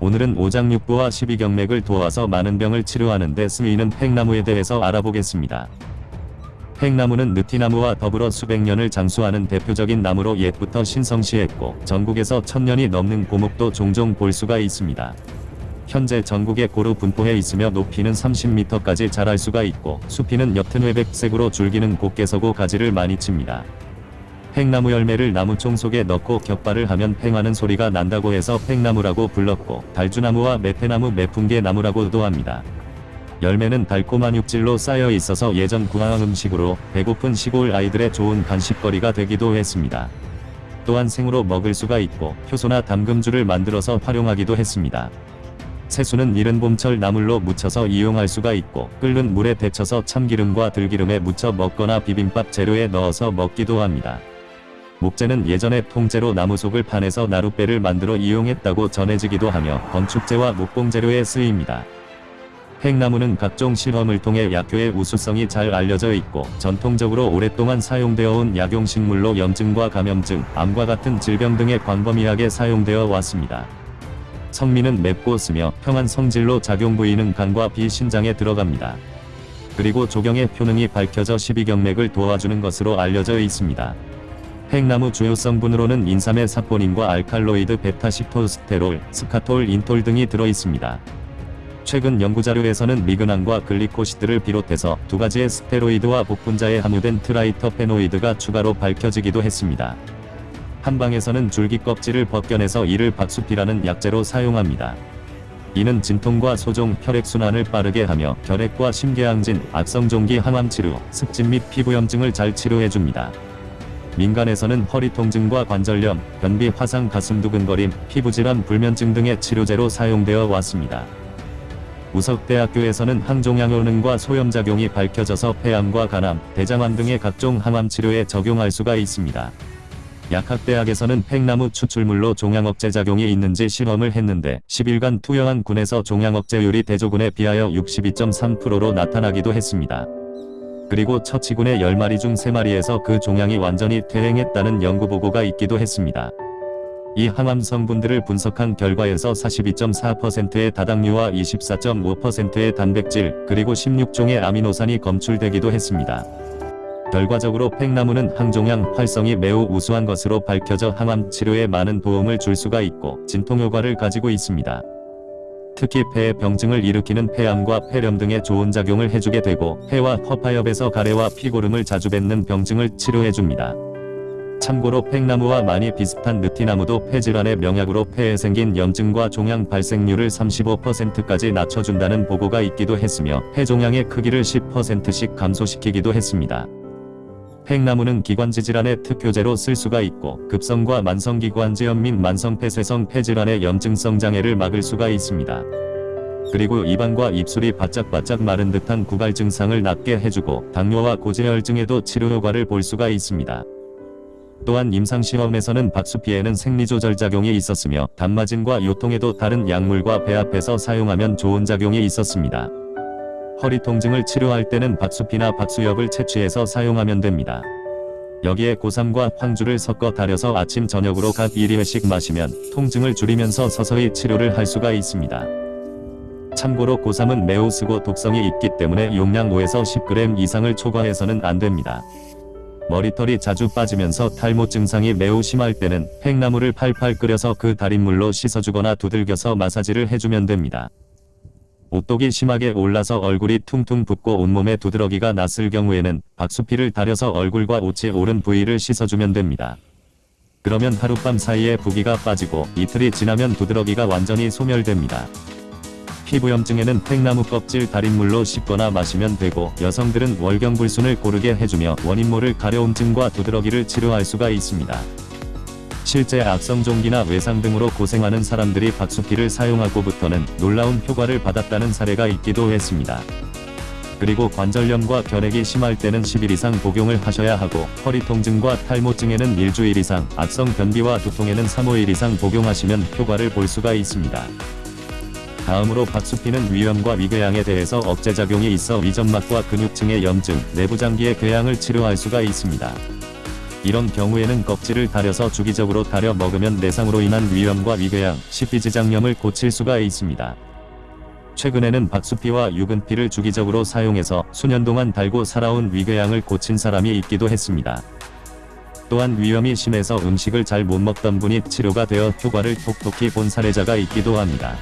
오늘은 오장육부와 십이경맥을 도와서 많은 병을 치료하는 데 쓰이는 팽나무에 대해서 알아보겠습니다. 팽나무는 느티나무와 더불어 수백 년을 장수하는 대표적인 나무로 옛부터 신성시했고 전국에서 천년이 넘는 고목도 종종 볼 수가 있습니다. 현재 전국에 고루 분포해 있으며 높이는 30m까지 자랄 수가 있고 수피는 옅은 회백색으로 줄기는 곱게 서고 가지를 많이 칩니다. 팽나무 열매를 나무총 속에 넣고 격발을 하면 팽하는 소리가 난다고 해서 팽나무라고 불렀고 달주나무와 매패나무 매풍계나무라고도 합니다. 열매는 달콤한 육질로 쌓여 있어서 예전 구황 음식으로 배고픈 시골 아이들의 좋은 간식거리가 되기도 했습니다. 또한 생으로 먹을 수가 있고 효소나 담금주를 만들어서 활용하기도 했습니다. 새수는 이른 봄철 나물로 무쳐서 이용할 수가 있고 끓는 물에 데쳐서 참기름과 들기름에 무쳐 먹거나 비빔밥 재료에 넣어서 먹기도 합니다. 목재는 예전에 통째로 나무 속을 파내서 나룻배를 만들어 이용했다고 전해지기도 하며 건축재와 목공재료에 쓰입니다. 팽나무는 각종 실험을 통해 약효의 우수성이 잘 알려져 있고 전통적으로 오랫동안 사용되어 온 약용식물로 염증과 감염증, 암과 같은 질병 등에 광범위하게 사용되어 왔습니다. 성미는 맵고 쓰며 평한 성질로 작용 부위는 간과 비신장에 들어갑니다. 그리고 조경의 효능이 밝혀져 십이경맥을 도와주는 것으로 알려져 있습니다. 팽나무 주요 성분으로는 인삼의 사포닌과 알칼로이드 베타시토스테롤, 스카톨, 인톨 등이 들어있습니다. 최근 연구자료에서는 lignan과 글리코시드를 비롯해서 두 가지의 스테로이드와 복분자에 함유된 triterpenoid가 추가로 밝혀지기도 했습니다. 한방에서는 줄기 껍질을 벗겨내서 이를 박수피라는 약재로 사용합니다. 이는 진통과 소종, 혈액순환을 빠르게 하며 결핵과 심계항진, 악성종기 항암치료, 습진 및 피부염증을 잘 치료해줍니다. 민간에서는 허리 통증과 관절염, 변비, 화상, 가슴 두근거림, 피부질환, 불면증 등의 치료제로 사용되어 왔습니다. 우석대학교에서는 항종양 효능과 소염작용이 밝혀져서 폐암과 간암, 대장암 등의 각종 항암 치료에 적용할 수가 있습니다. 약학대학에서는 팽나무 추출물로 종양억제 작용이 있는지 실험을 했는데 10일간 투여한 군에서 종양억제율이 대조군에 비하여 62.3%로 나타나기도 했습니다. 그리고 처치군의 10마리 중 3마리에서 그 종양이 완전히 퇴행했다는 연구보고가 있기도 했습니다. 이 항암 성분들을 분석한 결과에서 42.4%의 다당류와 24.5%의 단백질, 그리고 16종의 아미노산이 검출되기도 했습니다. 결과적으로 팽나무는 항종양 활성이 매우 우수한 것으로 밝혀져 항암 치료에 많은 도움을 줄 수가 있고 진통효과를 가지고 있습니다. 특히 폐의 병증을 일으키는 폐암과 폐렴 등의 좋은 작용을 해주게 되고 폐와 허파엽에서 가래와 피고름을 자주 뱉는 병증을 치료해줍니다. 참고로 팽나무와 많이 비슷한 느티나무도 폐질환의 명약으로 폐에 생긴 염증과 종양 발생률을 35%까지 낮춰준다는 보고가 있기도 했으며 폐종양의 크기를 10%씩 감소시키기도 했습니다. 팽나무는 기관지 질환의 특효제로 쓸 수가 있고 급성과 만성기관지염 및 만성폐쇄성 폐질환의 염증성 장애를 막을 수가 있습니다. 그리고 입안과 입술이 바짝바짝 마른 듯한 구갈 증상을 낫게 해주고 당뇨와 고지혈증에도 치료 효과를 볼 수가 있습니다. 또한 임상시험에서는 박수피에는 생리조절 작용이 있었으며 단마진과 요통에도 다른 약물과 배합해서 사용하면 좋은 작용이 있었습니다. 허리 통증을 치료할 때는 박수피나 박수엽을 채취해서 사용하면 됩니다. 여기에 고삼과 황주를 섞어 달여서 아침 저녁으로 각 1회씩 마시면 통증을 줄이면서 서서히 치료를 할 수가 있습니다. 참고로 고삼은 매우 쓰고 독성이 있기 때문에 용량 5에서 10g 이상을 초과해서는 안됩니다. 머리털이 자주 빠지면서 탈모 증상이 매우 심할 때는 팽나무를 팔팔 끓여서 그 달인 물로 씻어주거나 두들겨서 마사지를 해주면 됩니다. 오똑이 심하게 올라서 얼굴이 퉁퉁 붓고 온몸에 두드러기가 났을 경우에는 박수피를 달여서 얼굴과 옷이 오른 부위를 씻어주면 됩니다. 그러면 하룻밤 사이에 부기가 빠지고 이틀이 지나면 두드러기가 완전히 소멸됩니다. 피부염증에는 팽나무 껍질 달인물로 씻거나 마시면 되고 여성들은 월경불순을 고르게 해주며 원인모를 가려움증과 두드러기를 치료할 수가 있습니다. 실제 악성종기나 외상 등으로 고생하는 사람들이 박수피를 사용하고부터는 놀라운 효과를 받았다는 사례가 있기도 했습니다. 그리고 관절염과 결핵이 심할 때는 10일 이상 복용을 하셔야 하고 허리 통증과 탈모증에는 일주일 이상, 악성 변비와 두통에는 3-5일 이상 복용하시면 효과를 볼 수가 있습니다. 다음으로 박수피는 위염과 위궤양에 대해서 억제작용이 있어 위점막과 근육층의 염증, 내부장기의 궤양을 치료할 수가 있습니다. 이런 경우에는 껍질을 다려서 주기적으로 다려 먹으면 내상으로 인한 위염과 위궤양, 식비지장염을 고칠 수가 있습니다. 최근에는 박수피와 유근피를 주기적으로 사용해서 수년 동안 달고 살아온 위궤양을 고친 사람이 있기도 했습니다. 또한 위염이 심해서 음식을 잘 못 먹던 분이 치료가 되어 효과를 톡톡히 본 사례자가 있기도 합니다.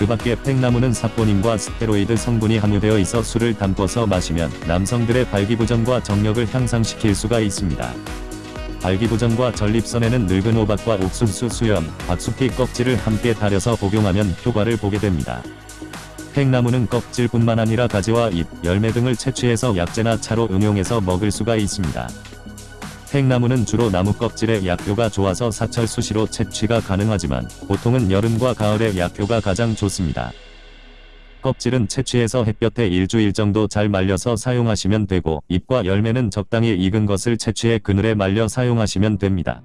그 밖에 팽나무는 사포닌과 스테로이드 성분이 함유되어 있어 술을 담궈서 마시면 남성들의 발기부전과 정력을 향상시킬 수가 있습니다. 발기부전과 전립선에는 늙은 호박과 옥수수 수염, 박수피 껍질을 함께 달여서 복용하면 효과를 보게 됩니다. 팽나무는 껍질뿐만 아니라 가지와 잎, 열매 등을 채취해서 약재나 차로 응용해서 먹을 수가 있습니다. 팽나무는 주로 나무 껍질의 약효가 좋아서 사철 수시로 채취가 가능하지만 보통은 여름과 가을에 약효가 가장 좋습니다. 껍질은 채취해서 햇볕에 일주일 정도 잘 말려서 사용하시면 되고 잎과 열매는 적당히 익은 것을 채취해 그늘에 말려 사용하시면 됩니다.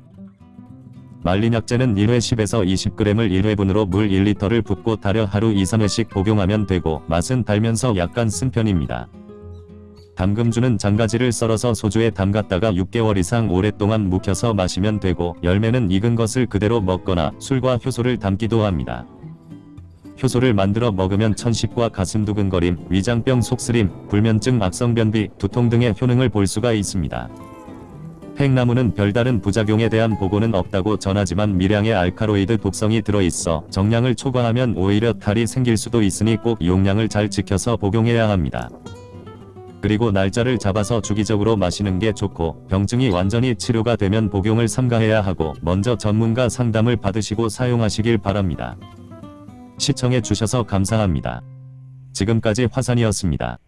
말린 약재는 1회 10에서 20g을 1회분으로 물 1리터를 붓고 달여 하루 2-3회씩 복용하면 되고 맛은 달면서 약간 쓴 편입니다. 담금주는 장가지를 썰어서 소주에 담갔다가 6개월 이상 오랫동안 묵혀서 마시면 되고 열매는 익은 것을 그대로 먹거나 술과 효소를 담기도 합니다. 효소를 만들어 먹으면 천식과 가슴 두근거림, 위장병 속쓰림, 불면증 악성변비, 두통 등의 효능을 볼 수가 있습니다. 팽나무는 별다른 부작용에 대한 보고는 없다고 전하지만 미량의 알카로이드 독성이 들어있어 정량을 초과하면 오히려 탈이 생길 수도 있으니 꼭 용량을 잘 지켜서 복용해야 합니다. 그리고 날짜를 잡아서 주기적으로 마시는 게 좋고 병증이 완전히 치료가 되면 복용을 삼가해야 하고 먼저 전문가 상담을 받으시고 사용하시길 바랍니다. 시청해 주셔서 감사합니다. 지금까지 화산이었습니다.